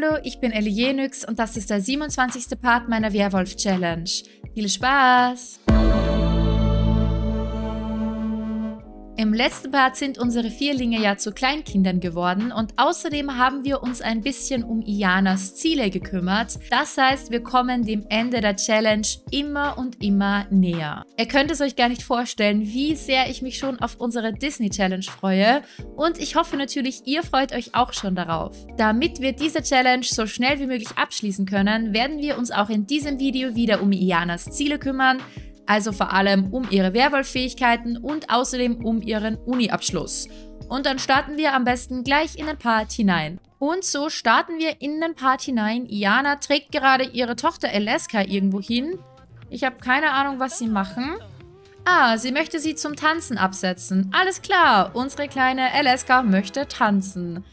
Hallo, ich bin Ellie Jenix und das ist der 27. Part meiner Werwolf-Challenge. Viel Spaß! Im letzten Part sind unsere Vierlinge ja zu Kleinkindern geworden und außerdem haben wir uns ein bisschen um Ianas Ziele gekümmert. Das heißt, wir kommen dem Ende der Challenge immer und immer näher. Ihr könnt es euch gar nicht vorstellen, wie sehr ich mich schon auf unsere Disney Challenge freue und ich hoffe natürlich, ihr freut euch auch schon darauf. Damit wir diese Challenge so schnell wie möglich abschließen können, werden wir uns auch in diesem Video wieder um Ianas Ziele kümmern, also vor allem um ihre Werwolf-Fähigkeiten und außerdem um ihren Uni-Abschluss. Und dann starten wir am besten gleich in den Part hinein. Und so starten wir in den Part hinein. Iana trägt gerade ihre Tochter Eleska irgendwo hin. Ich habe keine Ahnung, was sie machen. Ah, sie möchte sie zum Tanzen absetzen. Alles klar, unsere kleine Eleska möchte tanzen.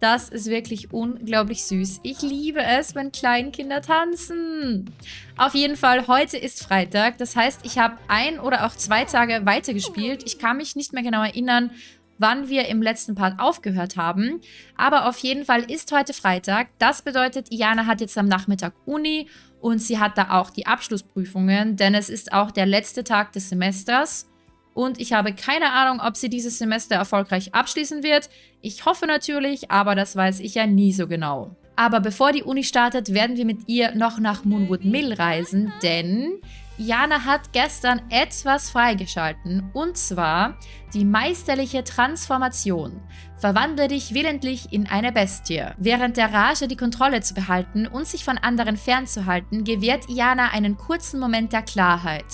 Das ist wirklich unglaublich süß. Ich liebe es, wenn Kleinkinder tanzen. Auf jeden Fall, heute ist Freitag. Das heißt, ich habe ein oder auch zwei Tage weitergespielt. Ich kann mich nicht mehr genau erinnern, wann wir im letzten Part aufgehört haben. Aber auf jeden Fall ist heute Freitag. Das bedeutet, Iana hat jetzt am Nachmittag Uni und sie hat da auch die Abschlussprüfungen, denn es ist auch der letzte Tag des Semesters und ich habe keine Ahnung, ob sie dieses Semester erfolgreich abschließen wird. Ich hoffe natürlich, aber das weiß ich ja nie so genau. Aber bevor die Uni startet, werden wir mit ihr noch nach Moonwood Mill reisen, denn Jana hat gestern etwas freigeschalten und zwar die meisterliche Transformation. Verwandle dich willentlich in eine Bestie. Während der Rage die Kontrolle zu behalten und sich von anderen fernzuhalten, gewährt Iana einen kurzen Moment der Klarheit.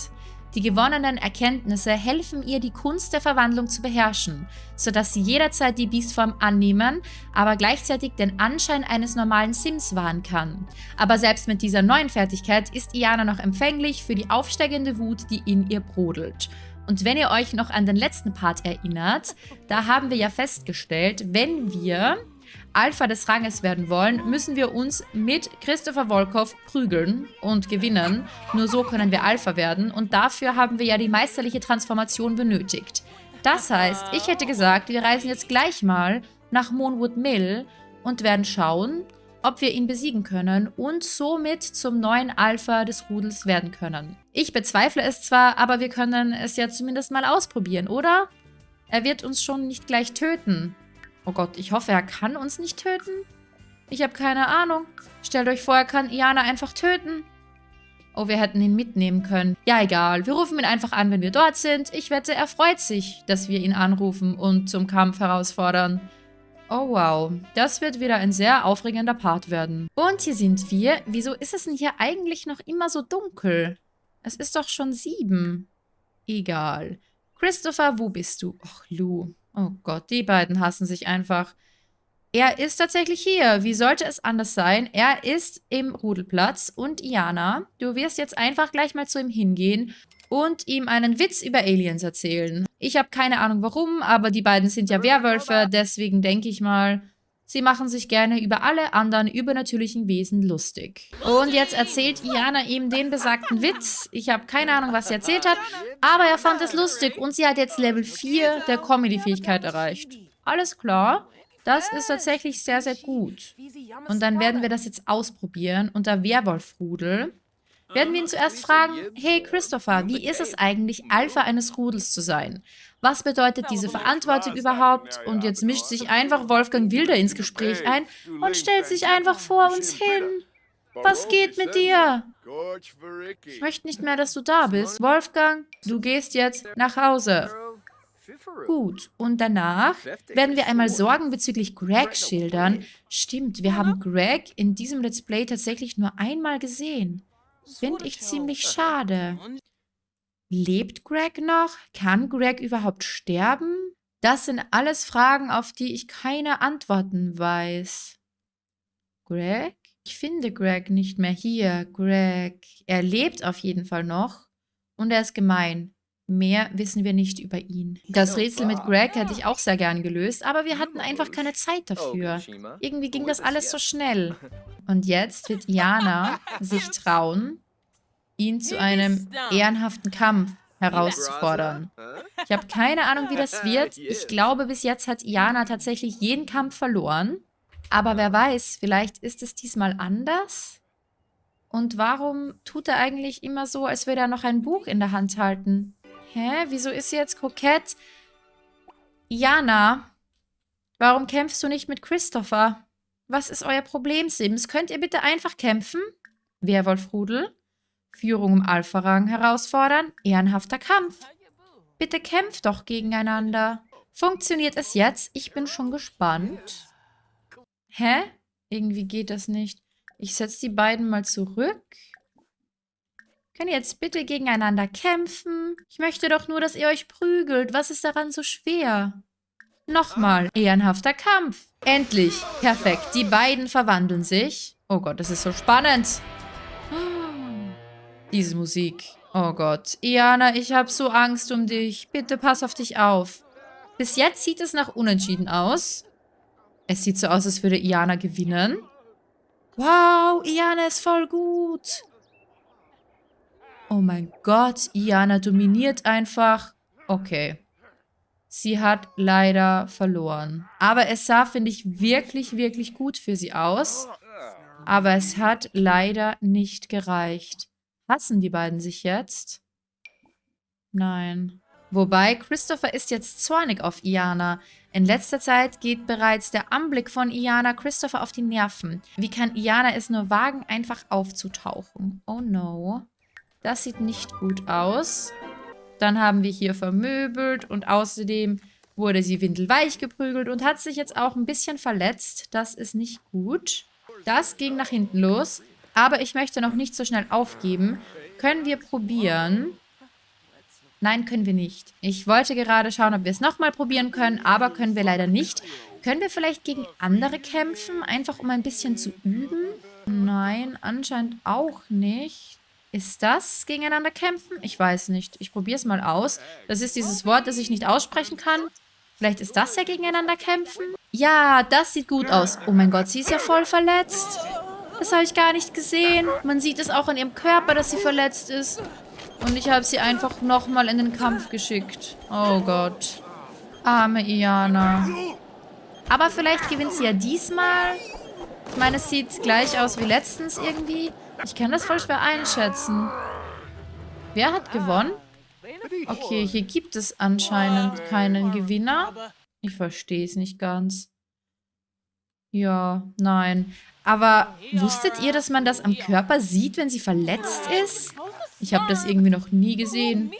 Die gewonnenen Erkenntnisse helfen ihr, die Kunst der Verwandlung zu beherrschen, sodass sie jederzeit die Beastform annehmen, aber gleichzeitig den Anschein eines normalen Sims wahren kann. Aber selbst mit dieser neuen Fertigkeit ist Iana noch empfänglich für die aufsteigende Wut, die in ihr brodelt. Und wenn ihr euch noch an den letzten Part erinnert, da haben wir ja festgestellt, wenn wir Alpha des Ranges werden wollen, müssen wir uns mit Christopher Volkov prügeln und gewinnen. Nur so können wir Alpha werden und dafür haben wir ja die meisterliche Transformation benötigt. Das heißt, ich hätte gesagt, wir reisen jetzt gleich mal nach Moonwood Mill und werden schauen, ob wir ihn besiegen können und somit zum neuen Alpha des Rudels werden können. Ich bezweifle es zwar, aber wir können es ja zumindest mal ausprobieren, oder? Er wird uns schon nicht gleich töten. Oh Gott, ich hoffe, er kann uns nicht töten. Ich habe keine Ahnung. Stellt euch vor, er kann Iana einfach töten. Oh, wir hätten ihn mitnehmen können. Ja, egal. Wir rufen ihn einfach an, wenn wir dort sind. Ich wette, er freut sich, dass wir ihn anrufen und zum Kampf herausfordern. Oh, wow. Das wird wieder ein sehr aufregender Part werden. Und hier sind wir. Wieso ist es denn hier eigentlich noch immer so dunkel? Es ist doch schon sieben. Egal. Christopher, wo bist du? Och, Lou. Oh Gott, die beiden hassen sich einfach. Er ist tatsächlich hier. Wie sollte es anders sein? Er ist im Rudelplatz. Und Iana, du wirst jetzt einfach gleich mal zu ihm hingehen und ihm einen Witz über Aliens erzählen. Ich habe keine Ahnung warum, aber die beiden sind ja Werwölfe, deswegen denke ich mal, sie machen sich gerne über alle anderen übernatürlichen Wesen lustig. Und jetzt erzählt Iana ihm den besagten Witz. Ich habe keine Ahnung, was sie erzählt hat, aber er fand es lustig und sie hat jetzt Level 4 der Comedy-Fähigkeit erreicht. Alles klar. Das ist tatsächlich sehr, sehr gut. Und dann werden wir das jetzt ausprobieren unter Werwolfrudel. Werden wir ihn zuerst fragen, hey Christopher, wie ist es eigentlich, Alpha eines Rudels zu sein? Was bedeutet diese Verantwortung überhaupt? Und jetzt mischt sich einfach Wolfgang Wilder ins Gespräch ein und stellt sich einfach vor uns hin. Was geht mit dir? Ich möchte nicht mehr, dass du da bist. Wolfgang, du gehst jetzt nach Hause. Gut, und danach werden wir einmal Sorgen bezüglich Greg schildern. Stimmt, wir haben Greg in diesem Let's Play tatsächlich nur einmal gesehen. Finde ich ziemlich schade. Lebt Greg noch? Kann Greg überhaupt sterben? Das sind alles Fragen, auf die ich keine Antworten weiß. Greg? Ich finde Greg nicht mehr hier. Greg. Er lebt auf jeden Fall noch. Und er ist gemein. Mehr wissen wir nicht über ihn. Das Rätsel mit Greg hätte ich auch sehr gern gelöst, aber wir hatten einfach keine Zeit dafür. Irgendwie ging das alles so schnell. Und jetzt wird Iana sich trauen, ihn zu einem ehrenhaften Kampf herauszufordern. Ich habe keine Ahnung, wie das wird. Ich glaube, bis jetzt hat Iana tatsächlich jeden Kampf verloren. Aber wer weiß, vielleicht ist es diesmal anders? Und warum tut er eigentlich immer so, als würde er noch ein Buch in der Hand halten? Hä? Wieso ist sie jetzt kokett? Jana, warum kämpfst du nicht mit Christopher? Was ist euer Problem, Sims? Könnt ihr bitte einfach kämpfen? Werwolfrudel? Führung im Alpha-Rang herausfordern? Ehrenhafter Kampf. Bitte kämpft doch gegeneinander. Funktioniert es jetzt? Ich bin schon gespannt. Hä? Irgendwie geht das nicht. Ich setze die beiden mal zurück. Können ihr jetzt bitte gegeneinander kämpfen? Ich möchte doch nur, dass ihr euch prügelt. Was ist daran so schwer? Nochmal. Ehrenhafter Kampf. Endlich. Perfekt. Die beiden verwandeln sich. Oh Gott, das ist so spannend. Diese Musik. Oh Gott. Iana, ich habe so Angst um dich. Bitte pass auf dich auf. Bis jetzt sieht es nach Unentschieden aus. Es sieht so aus, als würde Iana gewinnen. Wow, Iana ist voll gut. Oh mein Gott, Iana dominiert einfach. Okay. Sie hat leider verloren. Aber es sah, finde ich, wirklich, wirklich gut für sie aus. Aber es hat leider nicht gereicht. Hassen die beiden sich jetzt? Nein. Wobei, Christopher ist jetzt zornig auf Iana. In letzter Zeit geht bereits der Anblick von Iana Christopher auf die Nerven. Wie kann Iana es nur wagen, einfach aufzutauchen? Oh no. Das sieht nicht gut aus. Dann haben wir hier vermöbelt und außerdem wurde sie windelweich geprügelt und hat sich jetzt auch ein bisschen verletzt. Das ist nicht gut. Das ging nach hinten los. Aber ich möchte noch nicht so schnell aufgeben. Können wir probieren? Nein, können wir nicht. Ich wollte gerade schauen, ob wir es nochmal probieren können, aber können wir leider nicht. Können wir vielleicht gegen andere kämpfen, einfach um ein bisschen zu üben? Nein, anscheinend auch nicht. Ist das gegeneinander kämpfen? Ich weiß nicht. Ich probiere es mal aus. Das ist dieses Wort, das ich nicht aussprechen kann. Vielleicht ist das ja gegeneinander kämpfen? Ja, das sieht gut aus. Oh mein Gott, sie ist ja voll verletzt. Das habe ich gar nicht gesehen. Man sieht es auch an ihrem Körper, dass sie verletzt ist. Und ich habe sie einfach nochmal in den Kampf geschickt. Oh Gott. Arme Iana. Aber vielleicht gewinnt sie ja diesmal. Ich meine, es sieht gleich aus wie letztens irgendwie. Ich kann das voll schwer einschätzen. Wer hat gewonnen? Okay, hier gibt es anscheinend keinen Gewinner. Ich verstehe es nicht ganz. Ja, nein. Aber wusstet ihr, dass man das am Körper sieht, wenn sie verletzt ist? Ich habe das irgendwie noch nie gesehen.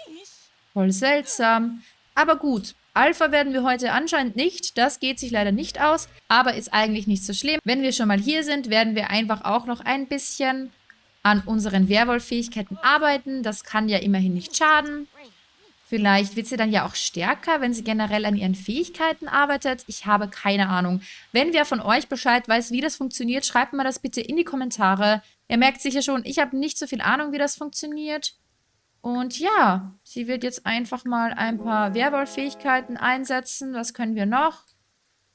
Voll seltsam. Aber gut, Alpha werden wir heute anscheinend nicht. Das geht sich leider nicht aus, aber ist eigentlich nicht so schlimm. Wenn wir schon mal hier sind, werden wir einfach auch noch ein bisschen an unseren Werwolf-Fähigkeiten arbeiten. Das kann ja immerhin nicht schaden. Vielleicht wird sie dann ja auch stärker, wenn sie generell an ihren Fähigkeiten arbeitet. Ich habe keine Ahnung. Wenn wer von euch Bescheid weiß, wie das funktioniert, schreibt mir das bitte in die Kommentare. Ihr merkt sicher schon, ich habe nicht so viel Ahnung, wie das funktioniert. Und ja, sie wird jetzt einfach mal ein paar Werwolf-Fähigkeiten einsetzen. Was können wir noch?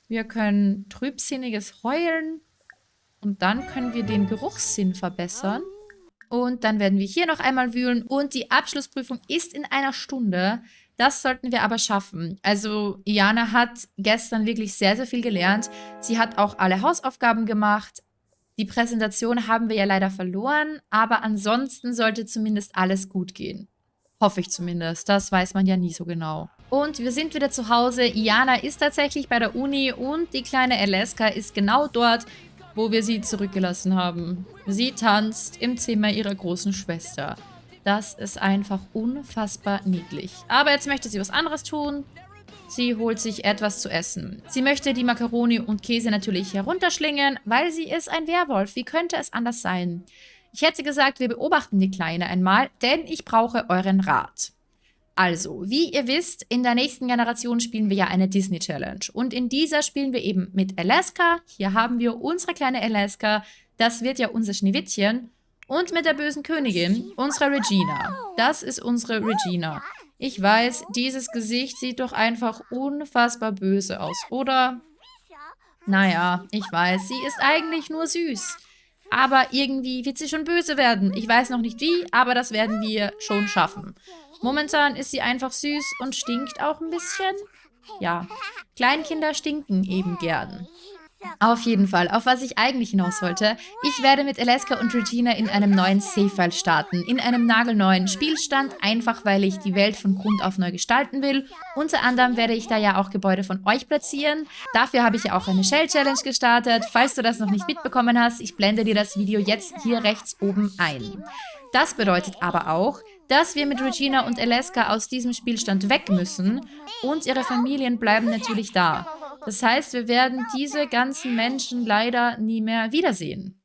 Wir können trübsinniges Heulen. Und dann können wir den Geruchssinn verbessern. Und dann werden wir hier noch einmal wühlen. Und die Abschlussprüfung ist in einer Stunde. Das sollten wir aber schaffen. Also Iana hat gestern wirklich sehr, sehr viel gelernt. Sie hat auch alle Hausaufgaben gemacht. Die Präsentation haben wir ja leider verloren, aber ansonsten sollte zumindest alles gut gehen. Hoffe ich zumindest. Das weiß man ja nie so genau. Und wir sind wieder zu Hause. Iana ist tatsächlich bei der Uni und die kleine Alaska ist genau dort, wo wir sie zurückgelassen haben. Sie tanzt im Zimmer ihrer großen Schwester. Das ist einfach unfassbar niedlich. Aber jetzt möchte sie was anderes tun. Sie holt sich etwas zu essen. Sie möchte die Makaroni und Käse natürlich herunterschlingen, weil sie ist ein Werwolf. Wie könnte es anders sein? Ich hätte gesagt, wir beobachten die Kleine einmal, denn ich brauche euren Rat. Also, wie ihr wisst, in der nächsten Generation spielen wir ja eine Disney Challenge. Und in dieser spielen wir eben mit Alaska. Hier haben wir unsere kleine Alaska. Das wird ja unser Schneewittchen. Und mit der bösen Königin, unsere Regina. Das ist unsere Regina. Ich weiß, dieses Gesicht sieht doch einfach unfassbar böse aus, oder? Naja, ich weiß, sie ist eigentlich nur süß. Aber irgendwie wird sie schon böse werden. Ich weiß noch nicht wie, aber das werden wir schon schaffen. Momentan ist sie einfach süß und stinkt auch ein bisschen. Ja, Kleinkinder stinken eben gern. Auf jeden Fall, auf was ich eigentlich hinaus wollte. Ich werde mit Alaska und Regina in einem neuen Save-File starten. In einem nagelneuen Spielstand, einfach weil ich die Welt von Grund auf neu gestalten will. Unter anderem werde ich da ja auch Gebäude von euch platzieren. Dafür habe ich ja auch eine Shell-Challenge gestartet. Falls du das noch nicht mitbekommen hast, ich blende dir das Video jetzt hier rechts oben ein. Das bedeutet aber auch, dass wir mit Regina und Alaska aus diesem Spielstand weg müssen und ihre Familien bleiben natürlich da. Das heißt, wir werden diese ganzen Menschen leider nie mehr wiedersehen.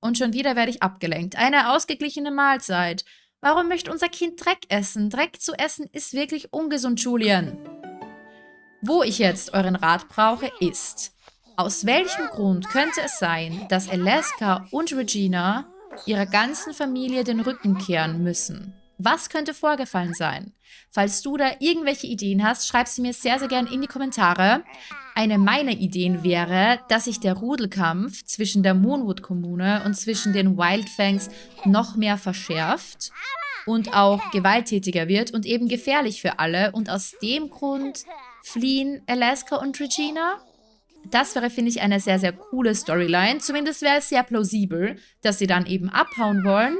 Und schon wieder werde ich abgelenkt. Eine ausgeglichene Mahlzeit. Warum möchte unser Kind Dreck essen? Dreck zu essen ist wirklich ungesund, Julian. Wo ich jetzt euren Rat brauche, ist, aus welchem Grund könnte es sein, dass Alaska und Regina ihrer ganzen Familie den Rücken kehren müssen. Was könnte vorgefallen sein? Falls du da irgendwelche Ideen hast, schreib sie mir sehr, sehr gerne in die Kommentare. Eine meiner Ideen wäre, dass sich der Rudelkampf zwischen der Moonwood-Kommune und zwischen den Wildfangs noch mehr verschärft und auch gewalttätiger wird und eben gefährlich für alle. Und aus dem Grund fliehen Alaska und Regina das wäre, finde ich, eine sehr, sehr coole Storyline. Zumindest wäre es sehr plausibel, dass sie dann eben abhauen wollen.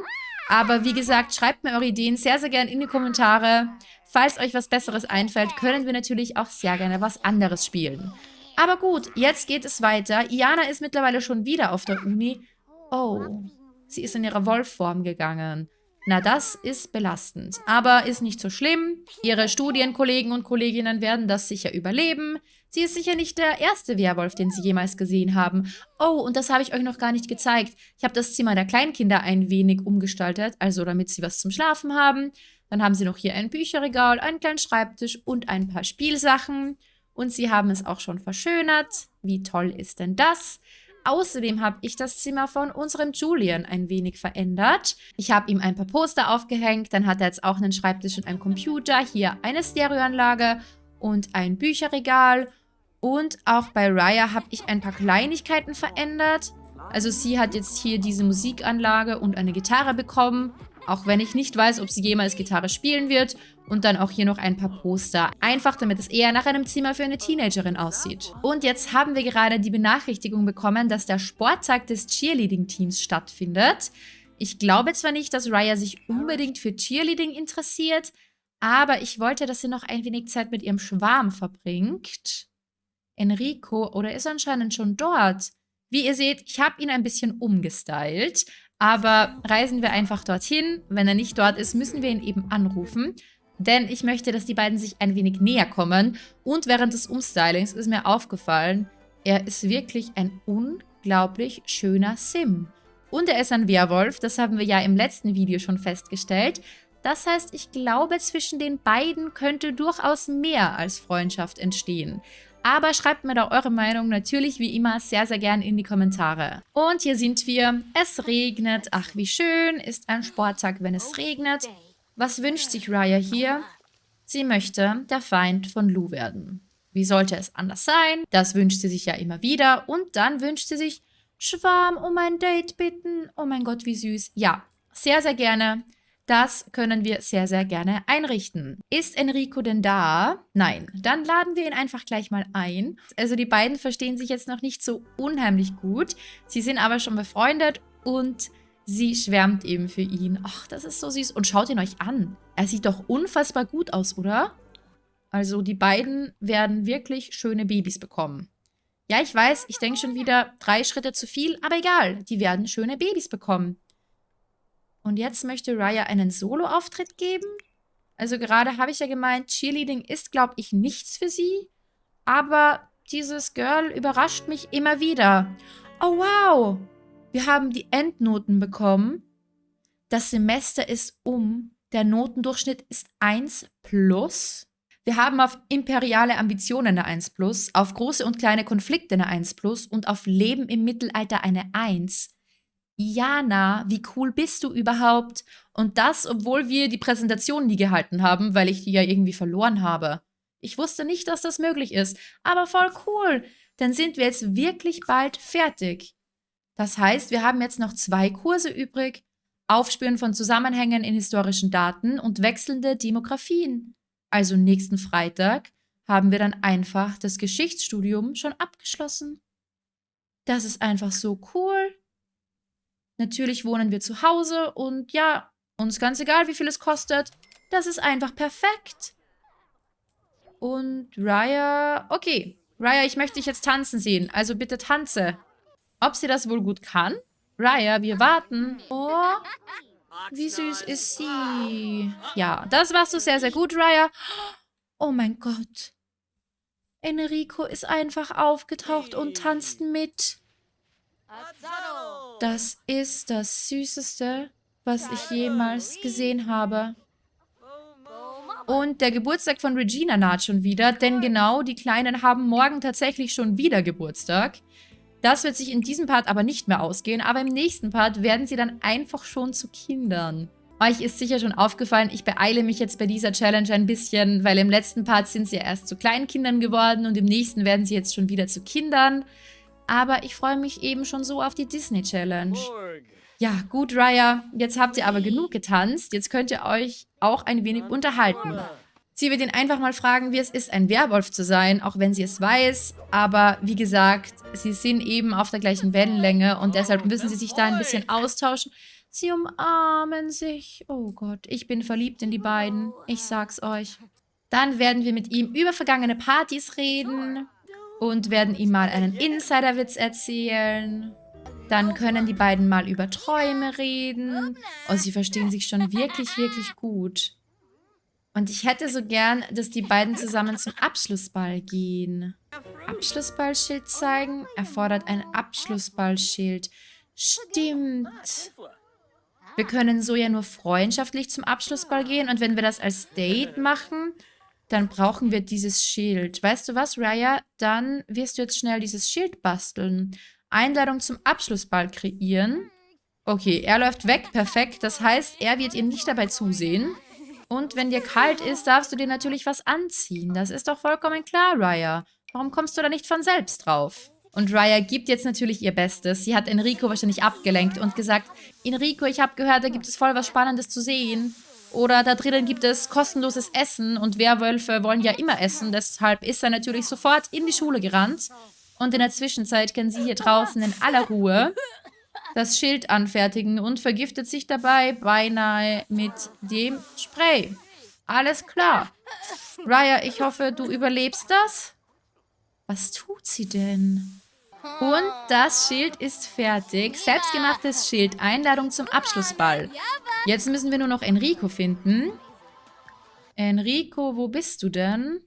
Aber wie gesagt, schreibt mir eure Ideen sehr, sehr gerne in die Kommentare. Falls euch was Besseres einfällt, können wir natürlich auch sehr gerne was anderes spielen. Aber gut, jetzt geht es weiter. Iana ist mittlerweile schon wieder auf der Uni. Oh, sie ist in ihrer Wolfform gegangen. Na, das ist belastend. Aber ist nicht so schlimm. Ihre Studienkollegen und Kolleginnen werden das sicher überleben. Sie ist sicher nicht der erste Werwolf, den Sie jemals gesehen haben. Oh, und das habe ich euch noch gar nicht gezeigt. Ich habe das Zimmer der Kleinkinder ein wenig umgestaltet, also damit sie was zum Schlafen haben. Dann haben sie noch hier ein Bücherregal, einen kleinen Schreibtisch und ein paar Spielsachen. Und sie haben es auch schon verschönert. Wie toll ist denn das? Außerdem habe ich das Zimmer von unserem Julian ein wenig verändert. Ich habe ihm ein paar Poster aufgehängt, dann hat er jetzt auch einen Schreibtisch und einen Computer, hier eine Stereoanlage und ein Bücherregal. Und auch bei Raya habe ich ein paar Kleinigkeiten verändert. Also sie hat jetzt hier diese Musikanlage und eine Gitarre bekommen. Auch wenn ich nicht weiß, ob sie jemals Gitarre spielen wird. Und dann auch hier noch ein paar Poster. Einfach, damit es eher nach einem Zimmer für eine Teenagerin aussieht. Und jetzt haben wir gerade die Benachrichtigung bekommen, dass der Sporttag des Cheerleading-Teams stattfindet. Ich glaube zwar nicht, dass Raya sich unbedingt für Cheerleading interessiert, aber ich wollte, dass sie noch ein wenig Zeit mit ihrem Schwarm verbringt. Enrico, oder ist anscheinend schon dort. Wie ihr seht, ich habe ihn ein bisschen umgestylt. Aber reisen wir einfach dorthin. Wenn er nicht dort ist, müssen wir ihn eben anrufen. Denn ich möchte, dass die beiden sich ein wenig näher kommen. Und während des Umstylings ist mir aufgefallen, er ist wirklich ein unglaublich schöner Sim. Und er ist ein Werwolf, das haben wir ja im letzten Video schon festgestellt. Das heißt, ich glaube, zwischen den beiden könnte durchaus mehr als Freundschaft entstehen. Aber schreibt mir da eure Meinung natürlich wie immer sehr, sehr gern in die Kommentare. Und hier sind wir. Es regnet. Ach, wie schön. Ist ein Sporttag, wenn es regnet. Was wünscht sich Raya hier? Sie möchte der Feind von Lou werden. Wie sollte es anders sein? Das wünscht sie sich ja immer wieder. Und dann wünscht sie sich Schwarm um ein Date bitten. Oh mein Gott, wie süß. Ja, sehr, sehr gerne. Das können wir sehr, sehr gerne einrichten. Ist Enrico denn da? Nein. Dann laden wir ihn einfach gleich mal ein. Also die beiden verstehen sich jetzt noch nicht so unheimlich gut. Sie sind aber schon befreundet und sie schwärmt eben für ihn. Ach, das ist so süß. Und schaut ihn euch an. Er sieht doch unfassbar gut aus, oder? Also die beiden werden wirklich schöne Babys bekommen. Ja, ich weiß, ich denke schon wieder drei Schritte zu viel, aber egal. Die werden schöne Babys bekommen. Und jetzt möchte Raya einen Solo-Auftritt geben? Also gerade habe ich ja gemeint, Cheerleading ist, glaube ich, nichts für sie. Aber dieses Girl überrascht mich immer wieder. Oh, wow! Wir haben die Endnoten bekommen. Das Semester ist um. Der Notendurchschnitt ist 1 plus. Wir haben auf imperiale Ambitionen eine 1 plus, auf große und kleine Konflikte eine 1 plus und auf Leben im Mittelalter eine 1. Jana, wie cool bist du überhaupt? Und das, obwohl wir die Präsentation nie gehalten haben, weil ich die ja irgendwie verloren habe. Ich wusste nicht, dass das möglich ist, aber voll cool. Dann sind wir jetzt wirklich bald fertig. Das heißt, wir haben jetzt noch zwei Kurse übrig. Aufspüren von Zusammenhängen in historischen Daten und wechselnde Demografien. Also nächsten Freitag haben wir dann einfach das Geschichtsstudium schon abgeschlossen. Das ist einfach so cool. Natürlich wohnen wir zu Hause und ja, uns ganz egal, wie viel es kostet. Das ist einfach perfekt. Und Raya, okay. Raya, ich möchte dich jetzt tanzen sehen. Also bitte tanze. Ob sie das wohl gut kann? Raya, wir warten. Oh, wie süß ist sie. Ja, das machst du sehr, sehr gut, Raya. Oh mein Gott. Enrico ist einfach aufgetaucht und tanzt mit. Das ist das Süßeste, was ich jemals gesehen habe. Und der Geburtstag von Regina naht schon wieder, denn genau, die Kleinen haben morgen tatsächlich schon wieder Geburtstag. Das wird sich in diesem Part aber nicht mehr ausgehen, aber im nächsten Part werden sie dann einfach schon zu Kindern. Euch ist sicher schon aufgefallen, ich beeile mich jetzt bei dieser Challenge ein bisschen, weil im letzten Part sind sie erst zu Kleinkindern geworden und im nächsten werden sie jetzt schon wieder zu Kindern. Aber ich freue mich eben schon so auf die Disney Challenge. Ja, gut, Raya, jetzt habt ihr aber genug getanzt. Jetzt könnt ihr euch auch ein wenig unterhalten. Sie wird ihn einfach mal fragen, wie es ist, ein Werwolf zu sein, auch wenn sie es weiß. Aber wie gesagt, sie sind eben auf der gleichen Wellenlänge und deshalb müssen sie sich da ein bisschen austauschen. Sie umarmen sich. Oh Gott, ich bin verliebt in die beiden. Ich sag's euch. Dann werden wir mit ihm über vergangene Partys reden und werden ihm mal einen Insiderwitz erzählen. Dann können die beiden mal über Träume reden. Oh, sie verstehen sich schon wirklich, wirklich gut. Und ich hätte so gern, dass die beiden zusammen zum Abschlussball gehen. Abschlussballschild zeigen? Erfordert ein Abschlussballschild. Stimmt. Wir können so ja nur freundschaftlich zum Abschlussball gehen. Und wenn wir das als Date machen, dann brauchen wir dieses Schild. Weißt du was, Raya? Dann wirst du jetzt schnell dieses Schild basteln. Einladung zum Abschlussball kreieren. Okay, er läuft weg, perfekt. Das heißt, er wird ihr nicht dabei zusehen. Und wenn dir kalt ist, darfst du dir natürlich was anziehen. Das ist doch vollkommen klar, Raya. Warum kommst du da nicht von selbst drauf? Und Raya gibt jetzt natürlich ihr Bestes. Sie hat Enrico wahrscheinlich abgelenkt und gesagt, Enrico, ich habe gehört, da gibt es voll was Spannendes zu sehen. Oder da drinnen gibt es kostenloses Essen und Werwölfe wollen ja immer essen. Deshalb ist er natürlich sofort in die Schule gerannt. Und in der Zwischenzeit kann sie hier draußen in aller Ruhe das Schild anfertigen und vergiftet sich dabei beinahe mit dem Spray. Alles klar. Raya, ich hoffe, du überlebst das. Was tut sie denn? Und das Schild ist fertig. Selbstgemachtes Schild. Einladung zum Abschlussball. Jetzt müssen wir nur noch Enrico finden. Enrico, wo bist du denn?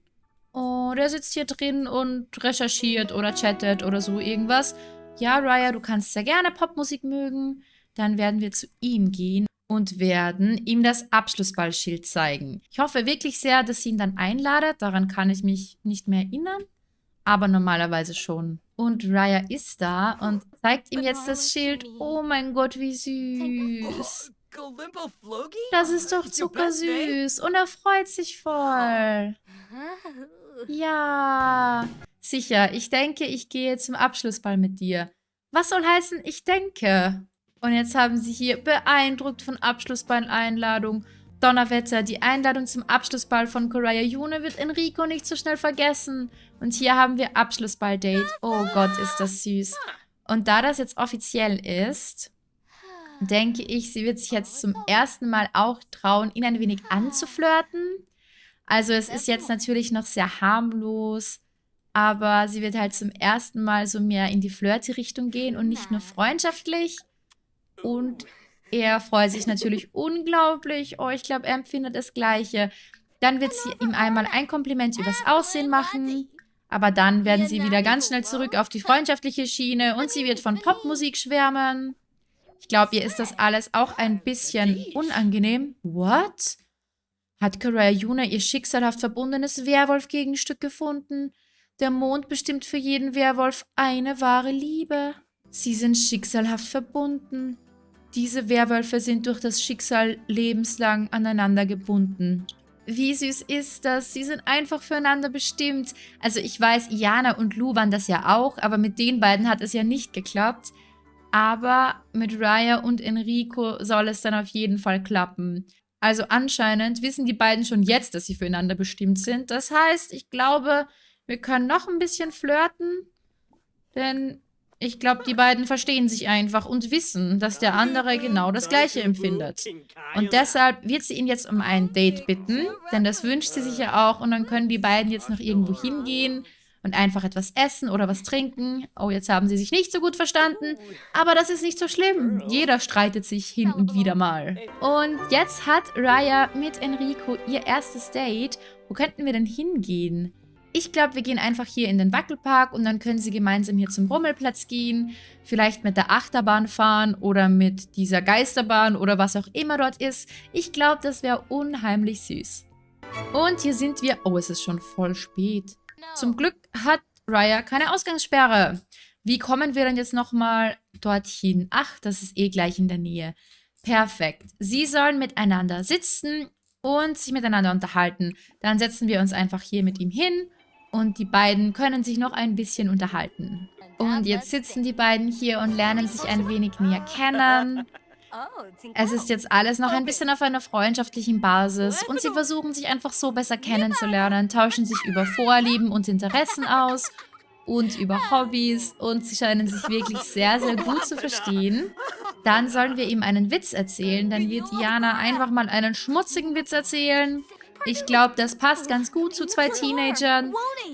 Oh, der sitzt hier drin und recherchiert oder chattet oder so irgendwas. Ja, Raya, du kannst sehr gerne Popmusik mögen. Dann werden wir zu ihm gehen und werden ihm das Abschlussballschild zeigen. Ich hoffe wirklich sehr, dass sie ihn dann einladet. Daran kann ich mich nicht mehr erinnern, aber normalerweise schon. Und Raya ist da und zeigt ihm jetzt das Schild. Oh mein Gott, wie süß. Das ist doch zuckersüß. Und er freut sich voll. Ja. Sicher, ich denke, ich gehe zum Abschlussball mit dir. Was soll heißen, ich denke? Und jetzt haben sie hier beeindruckt von Abschlussball-Einladung. Donnerwetter, die Einladung zum Abschlussball von Koraya June wird Enrico nicht so schnell vergessen. Und hier haben wir Abschlussball-Date. Oh Gott, ist das süß. Und da das jetzt offiziell ist, denke ich, sie wird sich jetzt zum ersten Mal auch trauen, ihn ein wenig anzuflirten. Also es ist jetzt natürlich noch sehr harmlos, aber sie wird halt zum ersten Mal so mehr in die Flirty-Richtung gehen und nicht nur freundschaftlich. Und er freut sich natürlich unglaublich. Oh, ich glaube, er empfindet das Gleiche. Dann wird sie ihm einmal ein Kompliment übers Aussehen machen. Aber dann werden sie wieder ganz schnell zurück auf die freundschaftliche Schiene und sie wird von Popmusik schwärmen. Ich glaube, ihr ist das alles auch ein bisschen unangenehm. What? Hat Karaya Yuna ihr schicksalhaft verbundenes Werwolf-Gegenstück gefunden? Der Mond bestimmt für jeden Werwolf eine wahre Liebe. Sie sind schicksalhaft verbunden. Diese Werwölfe sind durch das Schicksal lebenslang aneinander gebunden. Wie süß ist das? Sie sind einfach füreinander bestimmt. Also ich weiß, Iana und Lu waren das ja auch, aber mit den beiden hat es ja nicht geklappt. Aber mit Raya und Enrico soll es dann auf jeden Fall klappen. Also anscheinend wissen die beiden schon jetzt, dass sie füreinander bestimmt sind. Das heißt, ich glaube, wir können noch ein bisschen flirten. Denn Ich glaube, die beiden verstehen sich einfach und wissen, dass der andere genau das Gleiche empfindet. Und deshalb wird sie ihn jetzt um ein Date bitten, denn das wünscht sie sich ja auch und dann können die beiden jetzt noch irgendwo hingehen und einfach etwas essen oder was trinken. Oh, jetzt haben sie sich nicht so gut verstanden, aber das ist nicht so schlimm. Jeder streitet sich hin und wieder mal. Und jetzt hat Raya mit Enrico ihr erstes Date. Wo könnten wir denn hingehen? Ich glaube, wir gehen einfach hier in den Wackelpark und dann können sie gemeinsam hier zum Rummelplatz gehen. Vielleicht mit der Achterbahn fahren oder mit dieser Geisterbahn oder was auch immer dort ist. Ich glaube, das wäre unheimlich süß. Und hier sind wir... Oh, es ist schon voll spät. Zum Glück hat Raya keine Ausgangssperre. Wie kommen wir denn jetzt nochmal dorthin? Ach, das ist eh gleich in der Nähe. Perfekt. Sie sollen miteinander sitzen und sich miteinander unterhalten. Dann setzen wir uns einfach hier mit ihm hin und die beiden können sich noch ein bisschen unterhalten. Und jetzt sitzen die beiden hier und lernen sich ein wenig näher kennen. Es ist jetzt alles noch ein bisschen auf einer freundschaftlichen Basis und sie versuchen sich einfach so besser kennenzulernen, tauschen sich über Vorlieben und Interessen aus und über Hobbys und sie scheinen sich wirklich sehr, sehr gut zu verstehen. Dann sollen wir ihm einen Witz erzählen, dann wird Jana einfach mal einen schmutzigen Witz erzählen ich glaube, das passt ganz gut zu zwei Teenagern.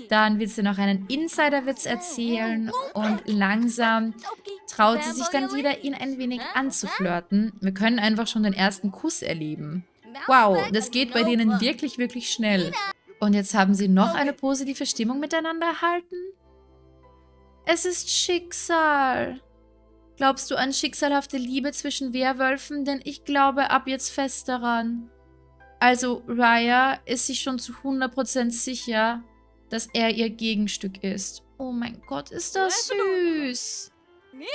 Dann wird sie noch einen Insider-Witz erzählen und langsam traut sie sich dann wieder, ihn ein wenig anzuflirten. Wir können einfach schon den ersten Kuss erleben. Wow, das geht bei denen wirklich, wirklich schnell. Und jetzt haben sie noch eine positive Stimmung miteinander erhalten? Es ist Schicksal. Glaubst du an schicksalhafte Liebe zwischen Werwölfen? Denn ich glaube ab jetzt fest daran. Also Raya ist sich schon zu 100% sicher, dass er ihr Gegenstück ist. Oh mein Gott, ist das süß.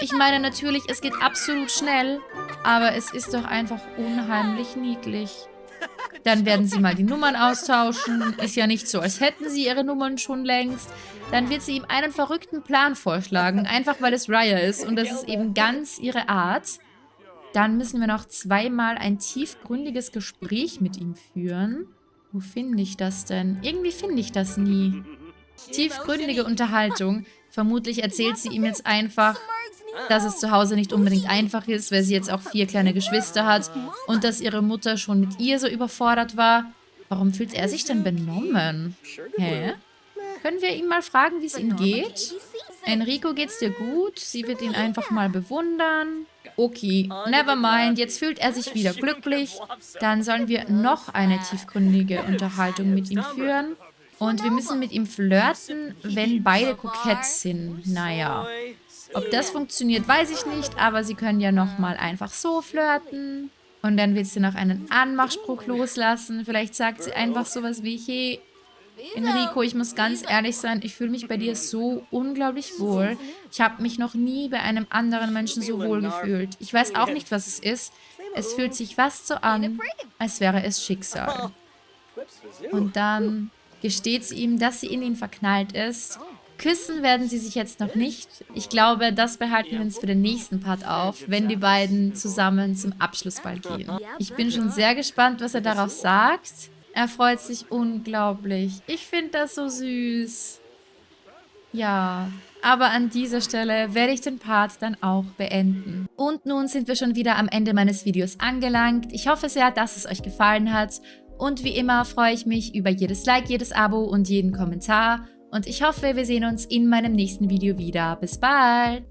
Ich meine natürlich, es geht absolut schnell, aber es ist doch einfach unheimlich niedlich. Dann werden sie mal die Nummern austauschen. Ist ja nicht so, als hätten sie ihre Nummern schon längst. Dann wird sie ihm einen verrückten Plan vorschlagen, einfach weil es Raya ist und das ist eben ganz ihre Art. Dann müssen wir noch zweimal ein tiefgründiges Gespräch mit ihm führen. Wo finde ich das denn? Irgendwie finde ich das nie. Tiefgründige Unterhaltung. Vermutlich erzählt sie ihm jetzt einfach, dass es zu Hause nicht unbedingt einfach ist, weil sie jetzt auch vier kleine Geschwister hat und dass ihre Mutter schon mit ihr so überfordert war. Warum fühlt er sich denn benommen? Hä? Können wir ihn mal fragen, wie es ihm geht? Enrico, geht's dir gut? Sie wird ihn einfach mal bewundern. Okay, never mind. Jetzt fühlt er sich wieder glücklich. Dann sollen wir noch eine tiefgründige Unterhaltung mit ihm führen. Und wir müssen mit ihm flirten, wenn beide kokett sind. Naja, ob das funktioniert, weiß ich nicht. Aber sie können ja nochmal einfach so flirten. Und dann wird sie noch einen Anmachspruch loslassen. Vielleicht sagt sie einfach sowas wie, hey, Enrico, ich muss ganz ehrlich sein, ich fühle mich bei dir so unglaublich wohl. Ich habe mich noch nie bei einem anderen Menschen so wohl gefühlt. Ich weiß auch nicht, was es ist. Es fühlt sich fast so an, als wäre es Schicksal. Und dann gesteht sie ihm, dass sie in ihn verknallt ist. Küssen werden sie sich jetzt noch nicht. Ich glaube, das behalten wir uns für den nächsten Part auf, wenn die beiden zusammen zum Abschlussball gehen. Ich bin schon sehr gespannt, was er darauf sagt. Er freut sich unglaublich. Ich finde das so süß. Ja, aber an dieser Stelle werde ich den Part dann auch beenden. Und nun sind wir schon wieder am Ende meines Videos angelangt. Ich hoffe sehr, dass es euch gefallen hat. Und wie immer freue ich mich über jedes Like, jedes Abo und jeden Kommentar. Und ich hoffe, wir sehen uns in meinem nächsten Video wieder. Bis bald!